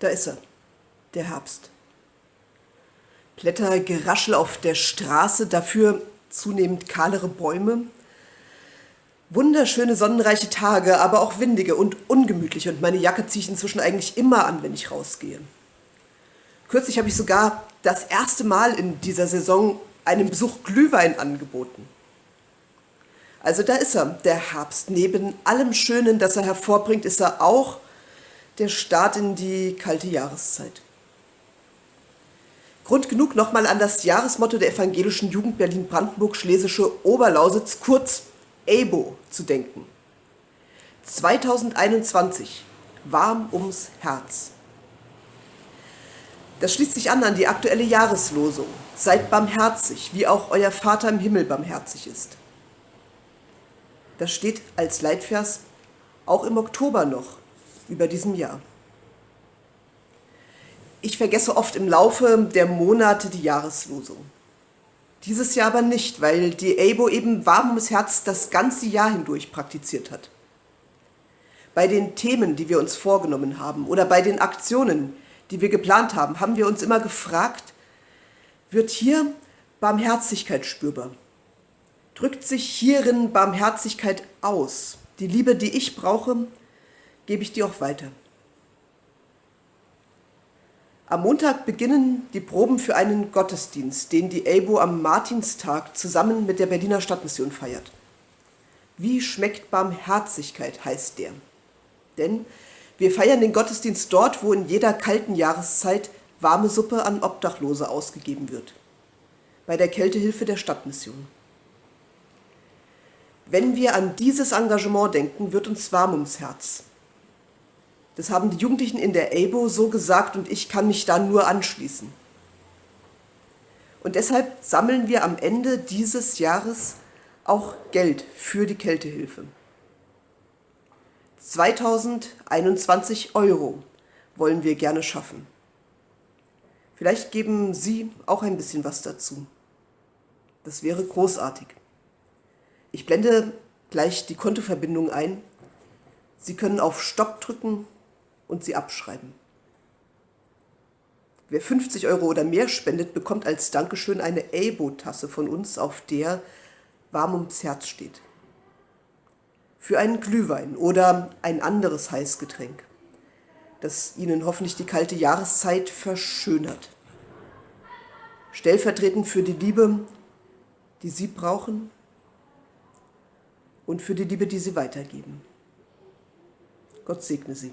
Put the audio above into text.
Da ist er, der Herbst. Blättergeraschel auf der Straße, dafür zunehmend kahlere Bäume. Wunderschöne sonnenreiche Tage, aber auch windige und ungemütlich und meine Jacke ziehe ich inzwischen eigentlich immer an, wenn ich rausgehe. Kürzlich habe ich sogar das erste Mal in dieser Saison einen Besuch Glühwein angeboten. Also da ist er, der Herbst. Neben allem Schönen, das er hervorbringt, ist er auch der Start in die kalte Jahreszeit. Grund genug, nochmal an das Jahresmotto der evangelischen Jugend Berlin-Brandenburg-Schlesische Oberlausitz, kurz EBO, zu denken. 2021, warm ums Herz. Das schließt sich an an die aktuelle Jahreslosung. Seid barmherzig, wie auch euer Vater im Himmel barmherzig ist. Das steht als Leitvers auch im Oktober noch über diesem Jahr. Ich vergesse oft im Laufe der Monate die Jahreslosung. Dieses Jahr aber nicht, weil die EIBO eben warm ums Herz das ganze Jahr hindurch praktiziert hat. Bei den Themen, die wir uns vorgenommen haben oder bei den Aktionen, die wir geplant haben, haben wir uns immer gefragt, wird hier Barmherzigkeit spürbar? Drückt sich hierin Barmherzigkeit aus? Die Liebe, die ich brauche, gebe ich dir auch weiter. Am Montag beginnen die Proben für einen Gottesdienst, den die ELBO am Martinstag zusammen mit der Berliner Stadtmission feiert. Wie schmeckt Barmherzigkeit, heißt der. Denn wir feiern den Gottesdienst dort, wo in jeder kalten Jahreszeit warme Suppe an Obdachlose ausgegeben wird. Bei der Kältehilfe der Stadtmission. Wenn wir an dieses Engagement denken, wird uns warm ums Herz. Das haben die Jugendlichen in der EIBO so gesagt und ich kann mich da nur anschließen. Und deshalb sammeln wir am Ende dieses Jahres auch Geld für die Kältehilfe. 2021 Euro wollen wir gerne schaffen. Vielleicht geben Sie auch ein bisschen was dazu. Das wäre großartig. Ich blende gleich die Kontoverbindung ein. Sie können auf Stopp drücken und sie abschreiben. Wer 50 Euro oder mehr spendet, bekommt als Dankeschön eine Abo-Tasse von uns, auf der warm ums Herz steht für einen Glühwein oder ein anderes Heißgetränk, das Ihnen hoffentlich die kalte Jahreszeit verschönert. Stellvertretend für die Liebe, die Sie brauchen und für die Liebe, die Sie weitergeben. Gott segne Sie.